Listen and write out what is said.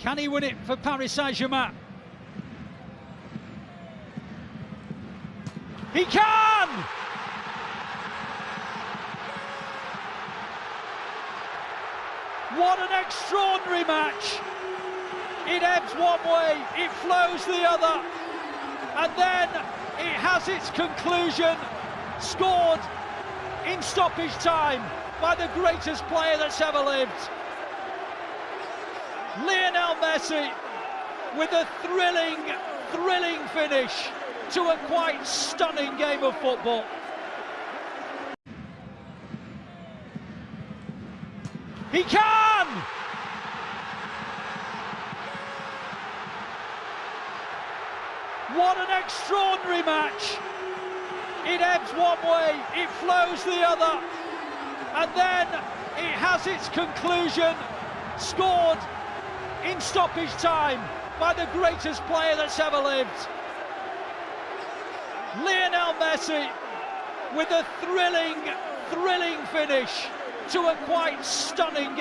Can he win it for Paris Saint-Germain? He can! What an extraordinary match! It ebbs one way, it flows the other, and then it has its conclusion, scored in stoppage time by the greatest player that's ever lived. Lionel Messi with a thrilling, thrilling finish to a quite stunning game of football. He can! What an extraordinary match! It ebbs one way, it flows the other, and then it has its conclusion, scored in stoppage time by the greatest player that's ever lived. Lionel Messi with a thrilling, thrilling finish to a quite stunning game.